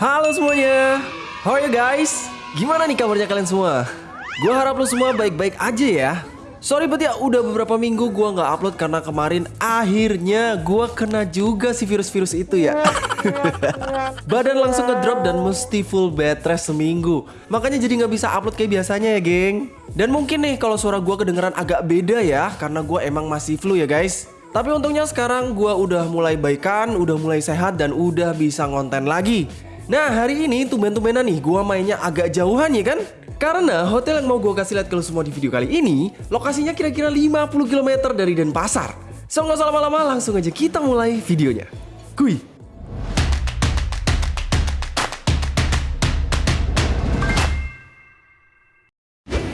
Halo semuanya, how are you guys? Gimana nih kabarnya kalian semua? Gue harap lo semua baik-baik aja ya. Sorry bet ya, udah beberapa minggu gue nggak upload karena kemarin akhirnya gue kena juga si virus-virus itu ya. Badan langsung ngedrop dan mesti full bed rest seminggu. Makanya jadi nggak bisa upload kayak biasanya ya geng. Dan mungkin nih kalau suara gue kedengeran agak beda ya, karena gue emang masih flu ya guys. Tapi untungnya sekarang gue udah mulai baikan, udah mulai sehat dan udah bisa ngonten lagi. Nah hari ini tumben-tumbenan nih gue mainnya agak jauhan ya kan? Karena hotel yang mau gue kasih lihat ke lo semua di video kali ini Lokasinya kira-kira 50 km dari Denpasar So nggak usah lama-lama langsung aja kita mulai videonya Kui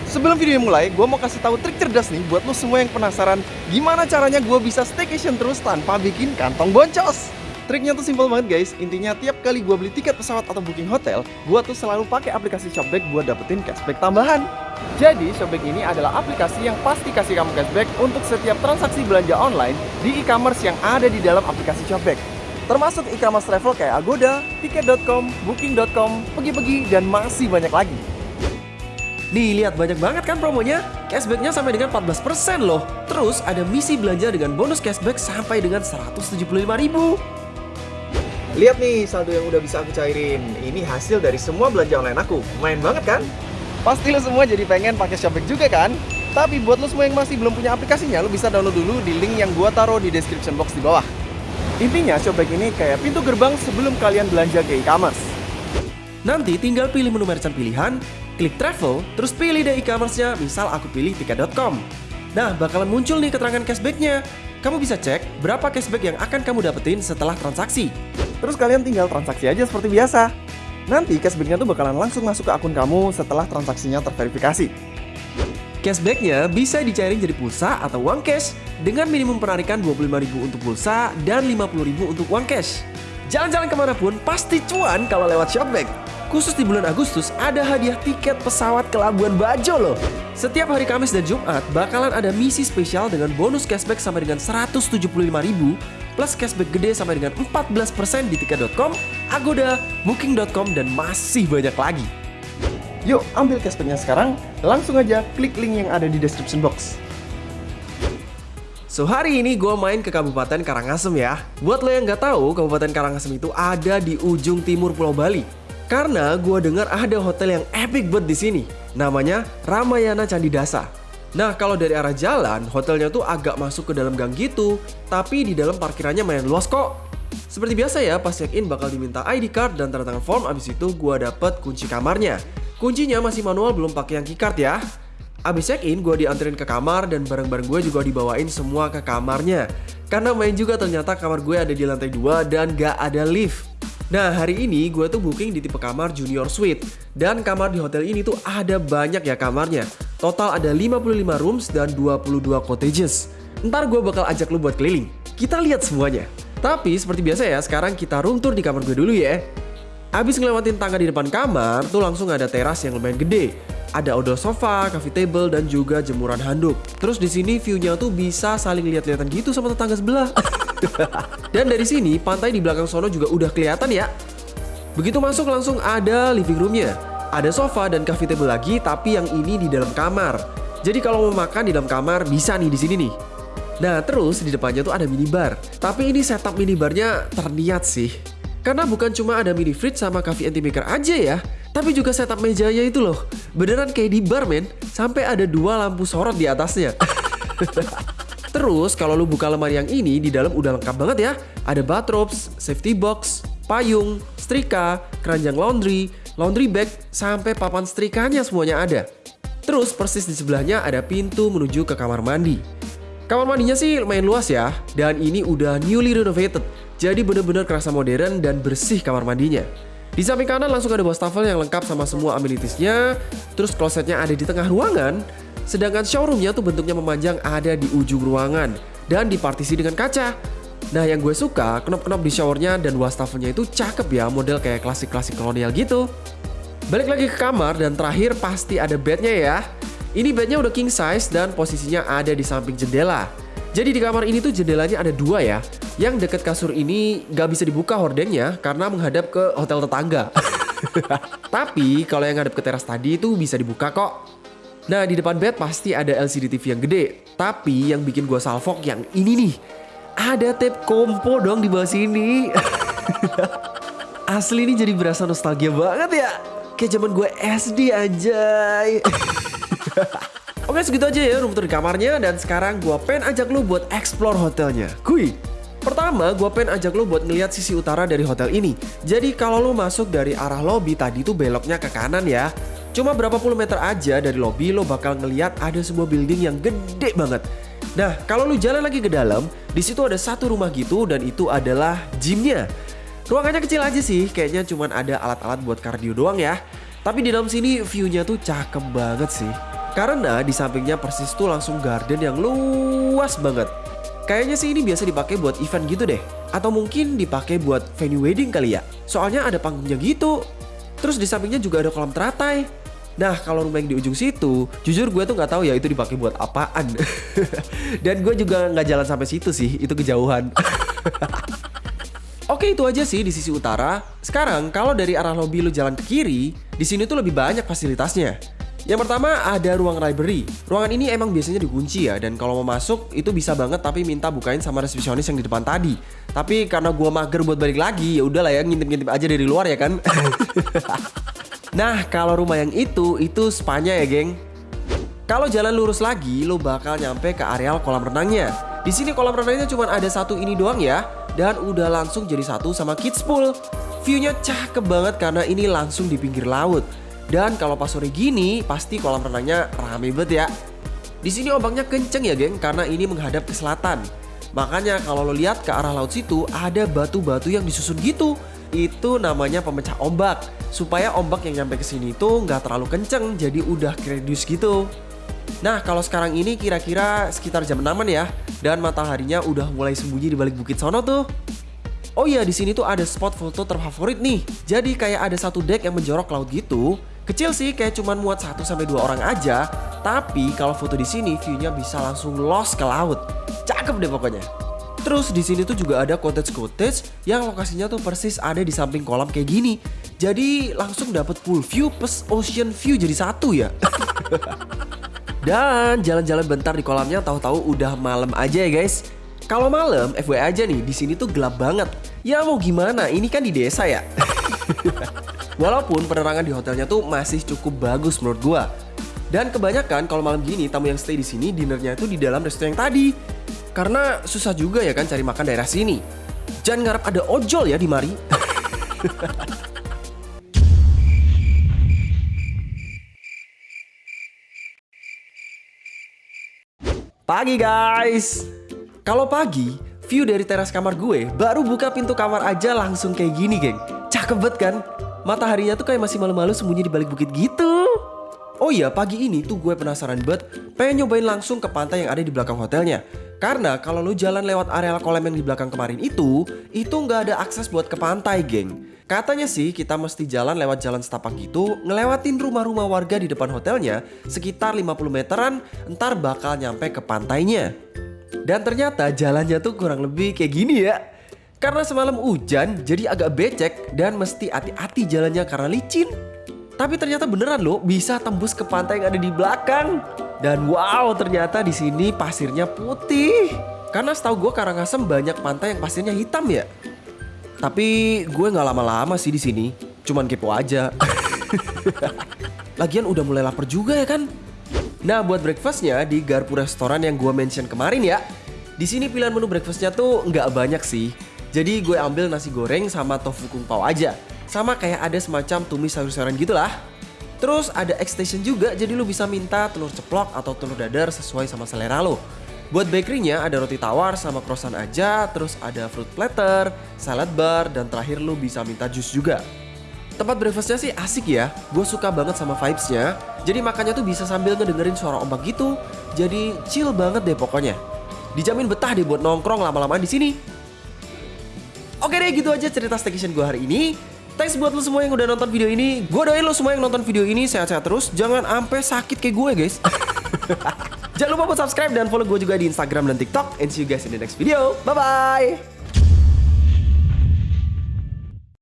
Sebelum video mulai, gue mau kasih tahu trik cerdas nih buat lo semua yang penasaran gimana caranya gue bisa staycation terus tanpa bikin kantong boncos. Triknya tuh simpel banget guys, intinya tiap kali gue beli tiket pesawat atau booking hotel, gue tuh selalu pakai aplikasi Shopback buat dapetin cashback tambahan. Jadi Shopback ini adalah aplikasi yang pasti kasih kamu cashback untuk setiap transaksi belanja online di e-commerce yang ada di dalam aplikasi Shopback. Termasuk e-commerce travel kayak Agoda, Tiket.com, Booking.com, pergi-pergi, dan masih banyak lagi. Nih lihat banyak banget kan promonya Cashbacknya sampai dengan 14% loh Terus ada misi belanja dengan bonus cashback sampai dengan 175 ribu Lihat nih saldo yang udah bisa aku cairin Ini hasil dari semua belanja online aku Main banget kan? Pasti lo semua jadi pengen pakai Shopback juga kan? Tapi buat lo semua yang masih belum punya aplikasinya Lo bisa download dulu di link yang gua taruh di description box di bawah Intinya Shopback ini kayak pintu gerbang sebelum kalian belanja ke e-commerce Nanti tinggal pilih menu merchant pilihan klik travel, terus pilih deh e-commerce-nya, misal aku pilih tiket.com. Nah, bakalan muncul nih keterangan cashback-nya. Kamu bisa cek berapa cashback yang akan kamu dapetin setelah transaksi. Terus kalian tinggal transaksi aja seperti biasa. Nanti cashback-nya tuh bakalan langsung masuk ke akun kamu setelah transaksinya terverifikasi. Cashback-nya bisa dicairin jadi pulsa atau uang cash dengan minimum penarikan 25.000 untuk pulsa dan 50.000 untuk uang cash. Jalan-jalan ke mana pun pasti cuan kalau lewat Shopback. Khusus di bulan Agustus ada hadiah tiket pesawat ke Labuan Bajo loh. Setiap hari Kamis dan Jumat bakalan ada misi spesial dengan bonus cashback sampai dengan 175.000 plus cashback gede sampai dengan 14% di tiket.com, Agoda, Booking.com dan masih banyak lagi. Yuk ambil cashbacknya sekarang, langsung aja klik link yang ada di description box. So hari ini gue main ke Kabupaten Karangasem ya. Buat lo yang nggak tahu, Kabupaten Karangasem itu ada di ujung timur Pulau Bali. Karena gue dengar ada hotel yang epic banget di sini. Namanya Ramayana Candi Dasa. Nah kalau dari arah jalan, hotelnya tuh agak masuk ke dalam gang gitu. Tapi di dalam parkirannya main luas kok. Seperti biasa ya, pas check-in bakal diminta ID card dan tanda tangan form. Abis itu gue dapet kunci kamarnya. Kuncinya masih manual, belum pakai yang keycard ya. Abis check-in, gue dianterin ke kamar dan barang-barang gue juga dibawain semua ke kamarnya. Karena main juga ternyata kamar gue ada di lantai 2 dan gak ada lift. Nah hari ini gue tuh booking di tipe kamar junior suite. Dan kamar di hotel ini tuh ada banyak ya kamarnya. Total ada 55 rooms dan 22 cottages. Ntar gue bakal ajak lu buat keliling. Kita lihat semuanya. Tapi seperti biasa ya, sekarang kita room tour di kamar gue dulu ya. Abis ngelewatin tangga di depan kamar, tuh langsung ada teras yang lumayan gede. Ada outdoor sofa, coffee table, dan juga jemuran handuk. Terus di sini view-nya tuh bisa saling lihat-lihatan gitu sama tetangga sebelah. dan dari sini, pantai di belakang sono juga udah kelihatan ya. Begitu masuk langsung ada living roomnya. Ada sofa dan coffee table lagi, tapi yang ini di dalam kamar. Jadi kalau mau makan di dalam kamar bisa nih di sini nih. Nah terus di depannya tuh ada minibar. Tapi ini setup minibarnya terniat sih. Karena bukan cuma ada mini fridge sama coffee anti maker aja ya, tapi juga setup mejanya itu loh. Beneran kayak di bar men, sampai ada dua lampu sorot di atasnya. Terus kalau lu buka lemari yang ini, di dalam udah lengkap banget ya. Ada bathrobes, safety box, payung, setrika, keranjang laundry, laundry bag, sampai papan setrikanya semuanya ada. Terus persis di sebelahnya ada pintu menuju ke kamar mandi. Kamar mandinya sih lumayan luas ya, dan ini udah newly renovated. Jadi bener-bener kerasa modern dan bersih kamar mandinya. Di samping kanan langsung ada wastafel yang lengkap sama semua amenitiesnya. Terus klosetnya ada di tengah ruangan. Sedangkan showroomnya tuh bentuknya memanjang ada di ujung ruangan. Dan dipartisi dengan kaca. Nah yang gue suka, knop-knop di showernya dan wastafelnya itu cakep ya, model kayak klasik-klasik kolonial gitu. Balik lagi ke kamar dan terakhir pasti ada bednya ya. Ini bednya udah king size dan posisinya ada di samping jendela. Jadi di kamar ini tuh jendelanya ada dua ya. Yang deket kasur ini gak bisa dibuka hordengnya karena menghadap ke hotel tetangga. Tapi kalau yang ngadep ke teras tadi itu bisa dibuka kok. Nah di depan bed pasti ada LCD TV yang gede. Tapi yang bikin gue salfok yang ini nih. Ada tape kompo dong di bawah sini. Asli ini jadi berasa nostalgia banget ya. Kayak zaman gue SD anjay. Oke segitu aja ya room tour kamarnya dan sekarang gue pengen ajak lu buat explore hotelnya. Kui. Pertama, gue pengen ajak lo buat ngeliat sisi utara dari hotel ini. Jadi kalau lo masuk dari arah lobby tadi tuh beloknya ke kanan ya. Cuma berapa puluh meter aja dari lobby lo bakal ngeliat ada sebuah building yang gede banget. Nah, kalau lo jalan lagi ke dalam, di situ ada satu rumah gitu dan itu adalah gymnya. Ruangannya kecil aja sih, kayaknya cuma ada alat-alat buat kardio doang ya. Tapi di dalam sini view-nya tuh cakep banget sih. Karena di sampingnya persis tuh langsung garden yang luas banget. Kayaknya sih ini biasa dipakai buat event gitu deh. Atau mungkin dipakai buat venue wedding kali ya. Soalnya ada panggungnya gitu. Terus di sampingnya juga ada kolam teratai. Nah kalau rumah di ujung situ, jujur gue tuh nggak tahu ya itu dipakai buat apaan. Dan gue juga nggak jalan sampai situ sih, itu kejauhan. Oke itu aja sih di sisi utara. Sekarang kalau dari arah lobby lu jalan ke kiri, di sini tuh lebih banyak fasilitasnya. Yang pertama ada ruang library. Ruangan ini emang biasanya dikunci ya dan kalau mau masuk itu bisa banget tapi minta bukain sama resepsionis yang di depan tadi. Tapi karena gua mager buat balik lagi ya udahlah ya ngintip-ngintip aja dari luar ya kan. nah, kalau rumah yang itu itu spanya ya, geng. Kalau jalan lurus lagi, lo bakal nyampe ke areal kolam renangnya. Di sini kolam renangnya cuma ada satu ini doang ya, dan udah langsung jadi satu sama kids pool. Viewnya cakep banget karena ini langsung di pinggir laut. Dan kalau pas sore gini, pasti kolam renangnya rame banget ya. Di sini ombaknya kenceng ya geng, karena ini menghadap ke selatan. Makanya kalau lo lihat ke arah laut situ, ada batu-batu yang disusun gitu. Itu namanya pemecah ombak. Supaya ombak yang nyampe ke sini itu nggak terlalu kenceng, jadi udah kredius gitu. Nah kalau sekarang ini kira-kira sekitar jam 6 ya, dan mataharinya udah mulai sembunyi di balik bukit sono tuh. Oh iya di sini tuh ada spot foto terfavorit nih. Jadi kayak ada satu deck yang menjorok laut gitu Kecil sih kayak cuman muat 1 sampai 2 orang aja, tapi kalau foto di sini view-nya bisa langsung lost ke laut. Cakep deh pokoknya. Terus di sini tuh juga ada cottage-cottage yang lokasinya tuh persis ada di samping kolam kayak gini. Jadi langsung dapet full view plus ocean view jadi satu ya. Dan jalan-jalan bentar di kolamnya tahu-tahu udah malam aja ya guys. Kalau malam, FYI aja nih, di sini tuh gelap banget. Ya mau gimana, ini kan di desa ya. Walaupun penerangan di hotelnya tuh masih cukup bagus menurut gua. Dan kebanyakan kalau malam gini tamu yang stay di sini dinernya itu di dalam restoran yang tadi. Karena susah juga ya kan cari makan daerah sini. Jangan ngarep ada ojol ya di mari. Pagi guys. Kalau pagi, view dari teras kamar gue baru buka pintu kamar aja langsung kayak gini, geng. Cakep banget kan? mataharinya tuh kayak masih malu-malu sembunyi di balik bukit gitu. Oh iya, pagi ini tuh gue penasaran banget pengen nyobain langsung ke pantai yang ada di belakang hotelnya. Karena kalau lo jalan lewat area kolam yang di belakang kemarin itu, itu nggak ada akses buat ke pantai, geng. Katanya sih kita mesti jalan lewat jalan setapak gitu, ngelewatin rumah-rumah warga di depan hotelnya sekitar 50 meteran, ntar bakal nyampe ke pantainya. Dan ternyata jalannya tuh kurang lebih kayak gini ya. Karena semalam hujan, jadi agak becek dan mesti hati-hati jalannya karena licin. Tapi ternyata beneran loh, bisa tembus ke pantai yang ada di belakang. Dan wow, ternyata di sini pasirnya putih. Karena setahu gue Karangasem banyak pantai yang pasirnya hitam ya. Tapi gue nggak lama-lama sih di sini, cuman kepo aja. Lagian udah mulai lapar juga ya kan? Nah buat breakfastnya di Garpu Restoran yang gue mention kemarin ya. Di sini pilihan menu breakfastnya tuh nggak banyak sih. Jadi gue ambil nasi goreng sama tofu kung pao aja. Sama kayak ada semacam tumis sayur-sayuran gitulah. Terus ada extension juga jadi lu bisa minta telur ceplok atau telur dadar sesuai sama selera lo. Buat bakerynya ada roti tawar sama croissant aja, terus ada fruit platter, salad bar, dan terakhir lu bisa minta jus juga. Tempat breakfastnya sih asik ya, gue suka banget sama vibesnya. Jadi makannya tuh bisa sambil ngedengerin suara ombak gitu, jadi chill banget deh pokoknya. Dijamin betah deh buat nongkrong lama-lama di sini. Oke deh gitu aja cerita staycation gue hari ini. Thanks buat lo semua yang udah nonton video ini. Gue doain lo semua yang nonton video ini sehat-sehat terus. Jangan sampai sakit kayak gue guys. Jangan lupa buat subscribe dan follow gue juga di Instagram dan TikTok. And see you guys in the next video. Bye-bye.